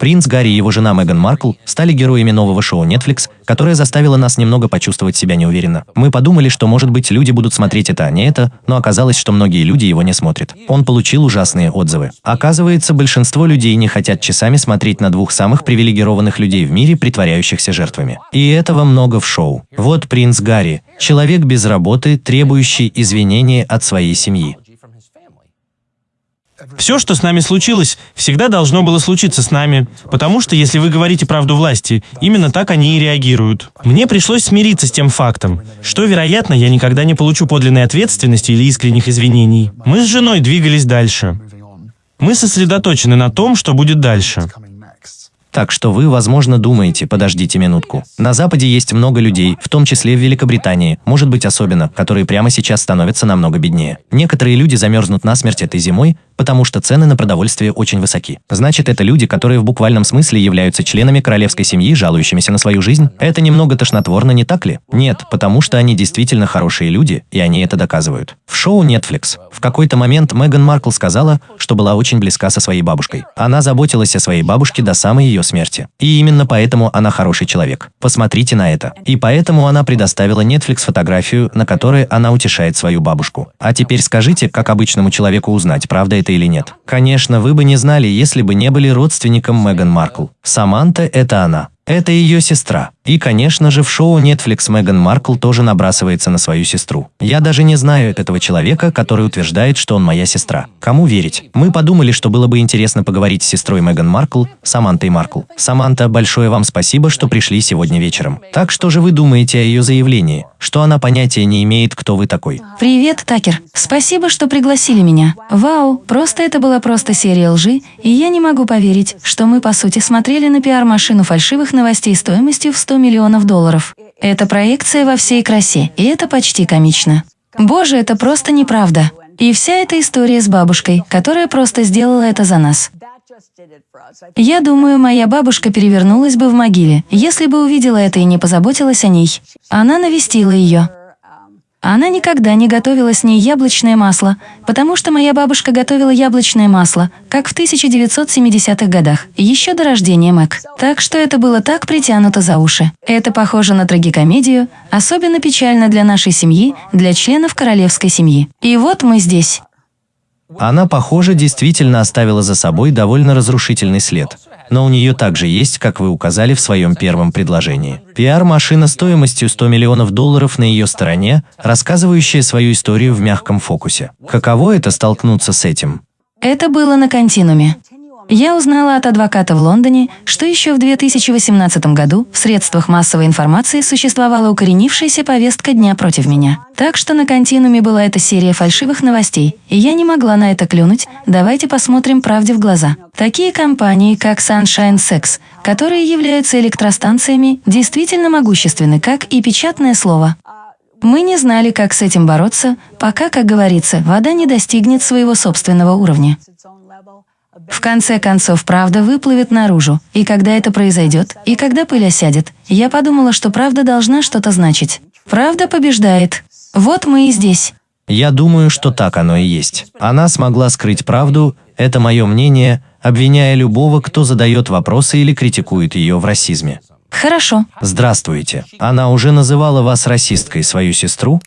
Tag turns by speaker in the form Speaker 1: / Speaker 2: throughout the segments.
Speaker 1: Принц Гарри и его жена Меган Маркл стали героями нового шоу Netflix, которое заставило нас немного почувствовать себя неуверенно. Мы подумали, что, может быть, люди будут смотреть это, а не это, но оказалось, что многие люди его не смотрят. Он получил ужасные отзывы. Оказывается, большинство людей не хотят часами смотреть на двух самых привилегированных людей в мире, притворяющихся жертвами. И этого много в шоу. Вот принц Гарри, человек без работы, требующий извинения от своей семьи.
Speaker 2: Все, что с нами случилось, всегда должно было случиться с нами, потому что если вы говорите правду власти, именно так они и реагируют. Мне пришлось смириться с тем фактом, что, вероятно, я никогда не получу подлинной ответственности или искренних извинений. Мы с женой двигались дальше. Мы сосредоточены на том, что будет дальше.
Speaker 1: Так что вы, возможно, думаете, подождите минутку. На Западе есть много людей, в том числе в Великобритании, может быть особенно, которые прямо сейчас становятся намного беднее. Некоторые люди замерзнут насмерть этой зимой, потому что цены на продовольствие очень высоки. Значит, это люди, которые в буквальном смысле являются членами королевской семьи, жалующимися на свою жизнь? Это немного тошнотворно, не так ли? Нет, потому что они действительно хорошие люди, и они это доказывают. В шоу Netflix в какой-то момент Меган Маркл сказала, что была очень близка со своей бабушкой. Она заботилась о своей бабушке до самой ее смерти. И именно поэтому она хороший человек. Посмотрите на это. И поэтому она предоставила Netflix фотографию, на которой она утешает свою бабушку. А теперь скажите, как обычному человеку узнать, правда это или нет. Конечно, вы бы не знали, если бы не были родственником Меган Маркл. Саманта – это она. Это ее сестра. И, конечно же, в шоу Netflix Меган Маркл тоже набрасывается на свою сестру. Я даже не знаю этого человека, который утверждает, что он моя сестра. Кому верить? Мы подумали, что было бы интересно поговорить с сестрой Меган Маркл, Самантой Маркл. Саманта, большое вам спасибо, что пришли сегодня вечером. Так что же вы думаете о ее заявлении? Что она понятия не имеет, кто вы такой?
Speaker 3: Привет, Такер. Спасибо, что пригласили меня. Вау, просто это была просто серия лжи, и я не могу поверить, что мы по сути смотрели на пиар-машину фальшивых новостей стоимостью в 100 миллионов долларов. Это проекция во всей красе, и это почти комично. Боже, это просто неправда. И вся эта история с бабушкой, которая просто сделала это за нас. Я думаю, моя бабушка перевернулась бы в могиле, если бы увидела это и не позаботилась о ней. Она навестила ее. Она никогда не готовила с ней яблочное масло, потому что моя бабушка готовила яблочное масло, как в 1970-х годах, еще до рождения Мэг. Так что это было так притянуто за уши. Это похоже на трагикомедию, особенно печально для нашей семьи, для членов королевской семьи. И вот мы здесь.
Speaker 1: Она, похоже, действительно оставила за собой довольно разрушительный след но у нее также есть, как вы указали в своем первом предложении. Пиар-машина стоимостью 100 миллионов долларов на ее стороне, рассказывающая свою историю в мягком фокусе. Каково это столкнуться с этим?
Speaker 3: Это было на континууме. Я узнала от адвоката в Лондоне, что еще в 2018 году в средствах массовой информации существовала укоренившаяся повестка дня против меня. Так что на континууме была эта серия фальшивых новостей, и я не могла на это клюнуть, давайте посмотрим правде в глаза. Такие компании, как Sunshine Sex, которые являются электростанциями, действительно могущественны, как и печатное слово. Мы не знали, как с этим бороться, пока, как говорится, вода не достигнет своего собственного уровня. В конце концов, правда выплывет наружу, и когда это произойдет, и когда пыль осядет, я подумала, что правда должна что-то значить. Правда побеждает. Вот мы и здесь.
Speaker 1: Я думаю, что так оно и есть. Она смогла скрыть правду, это мое мнение, обвиняя любого, кто задает вопросы или критикует ее в расизме.
Speaker 3: Хорошо.
Speaker 1: Здравствуйте. Она уже называла вас расисткой, свою сестру?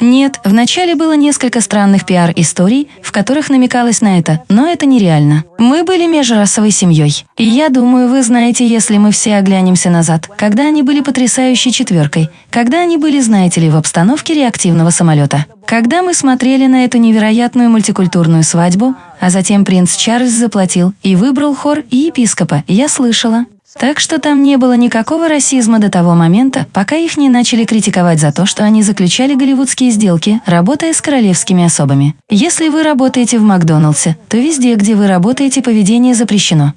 Speaker 3: Нет, вначале было несколько странных пиар-историй, в которых намекалось на это, но это нереально. Мы были межрасовой семьей. И я думаю, вы знаете, если мы все оглянемся назад, когда они были потрясающей четверкой, когда они были, знаете ли, в обстановке реактивного самолета. Когда мы смотрели на эту невероятную мультикультурную свадьбу, а затем принц Чарльз заплатил и выбрал хор и епископа, я слышала. Так что там не было никакого расизма до того момента, пока их не начали критиковать за то, что они заключали голливудские сделки, работая с королевскими особами. Если вы работаете в Макдоналдсе, то везде, где вы работаете, поведение запрещено.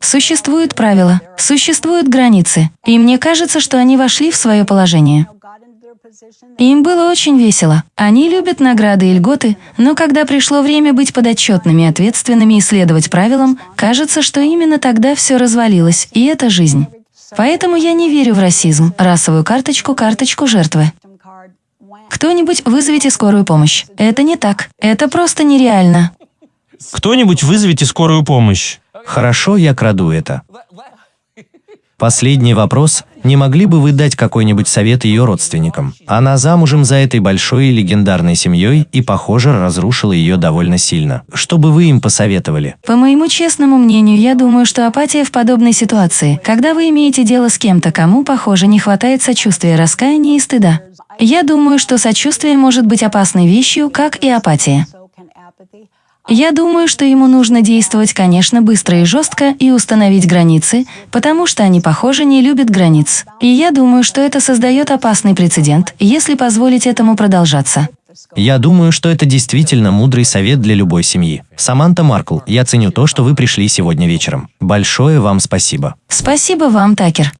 Speaker 3: Существуют правила, существуют границы, и мне кажется, что они вошли в свое положение. Им было очень весело. Они любят награды и льготы, но когда пришло время быть подотчетными, ответственными и следовать правилам, кажется, что именно тогда все развалилось, и это жизнь. Поэтому я не верю в расизм, расовую карточку, карточку жертвы. Кто-нибудь вызовите скорую помощь. Это не так. Это просто нереально.
Speaker 2: Кто-нибудь вызовите скорую помощь.
Speaker 1: Хорошо, я краду это. Последний вопрос. Не могли бы вы дать какой-нибудь совет ее родственникам? Она замужем за этой большой и легендарной семьей и, похоже, разрушила ее довольно сильно. Что бы вы им посоветовали?
Speaker 3: По моему честному мнению, я думаю, что апатия в подобной ситуации, когда вы имеете дело с кем-то, кому, похоже, не хватает сочувствия, раскаяния и стыда. Я думаю, что сочувствие может быть опасной вещью, как и апатия. Я думаю, что ему нужно действовать, конечно, быстро и жестко и установить границы, потому что они, похоже, не любят границ. И я думаю, что это создает опасный прецедент, если позволить этому продолжаться.
Speaker 1: Я думаю, что это действительно мудрый совет для любой семьи. Саманта Маркл, я ценю то, что вы пришли сегодня вечером. Большое вам спасибо.
Speaker 3: Спасибо вам, Такер.